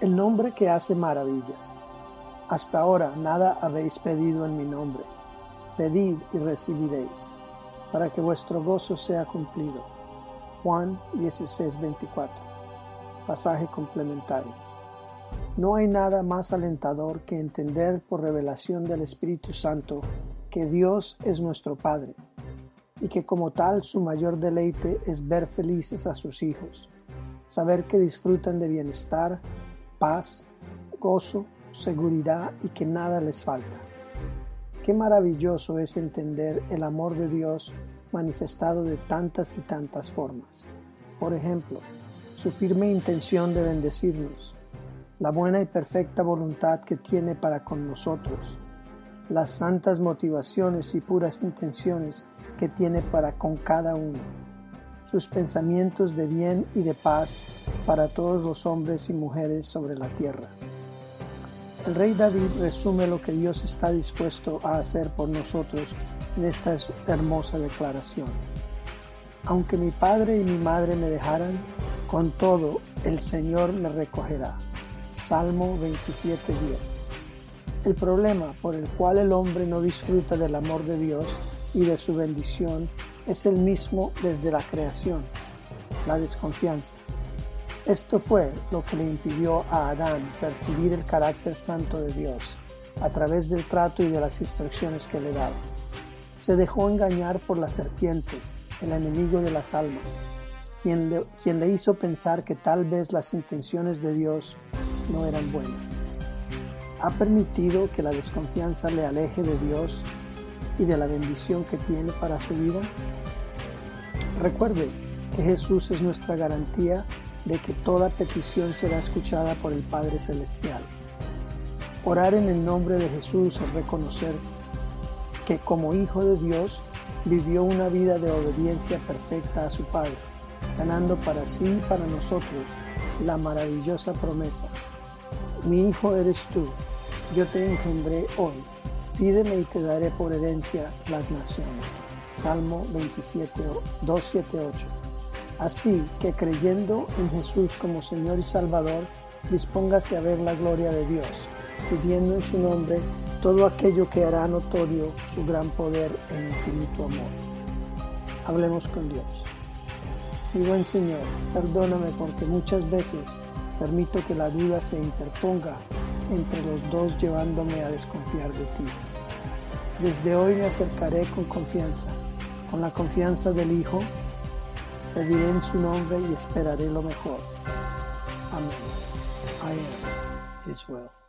el nombre que hace maravillas. Hasta ahora nada habéis pedido en mi nombre. Pedid y recibiréis, para que vuestro gozo sea cumplido. Juan 16:24. Pasaje complementario. No hay nada más alentador que entender por revelación del Espíritu Santo que Dios es nuestro Padre y que como tal su mayor deleite es ver felices a sus hijos, saber que disfrutan de bienestar, paz, gozo, seguridad y que nada les falta. Qué maravilloso es entender el amor de Dios manifestado de tantas y tantas formas. Por ejemplo, su firme intención de bendecirnos, la buena y perfecta voluntad que tiene para con nosotros, las santas motivaciones y puras intenciones que tiene para con cada uno, sus pensamientos de bien y de paz para todos los hombres y mujeres sobre la tierra. El rey David resume lo que Dios está dispuesto a hacer por nosotros en esta hermosa declaración. Aunque mi padre y mi madre me dejaran, con todo el Señor me recogerá. Salmo 27.10. El problema por el cual el hombre no disfruta del amor de Dios y de su bendición es el mismo desde la creación, la desconfianza. Esto fue lo que le impidió a Adán percibir el carácter santo de Dios a través del trato y de las instrucciones que le daba. Se dejó engañar por la serpiente, el enemigo de las almas, quien le, quien le hizo pensar que tal vez las intenciones de Dios no eran buenas. Ha permitido que la desconfianza le aleje de Dios y de la bendición que tiene para su vida? Recuerde que Jesús es nuestra garantía de que toda petición será escuchada por el Padre Celestial. Orar en el nombre de Jesús es reconocer que como Hijo de Dios vivió una vida de obediencia perfecta a su Padre, ganando para sí y para nosotros la maravillosa promesa. Mi Hijo eres tú, yo te engendré hoy Pídeme y te daré por herencia las naciones. Salmo 27, 278. Así que creyendo en Jesús como Señor y Salvador, dispóngase a ver la gloria de Dios, pidiendo en su nombre todo aquello que hará notorio su gran poder e infinito amor. Hablemos con Dios. Mi buen Señor, perdóname porque muchas veces permito que la duda se interponga entre los dos llevándome a desconfiar de ti. Desde hoy me acercaré con confianza, con la confianza del Hijo, pediré en su nombre y esperaré lo mejor. Amén. I am His will.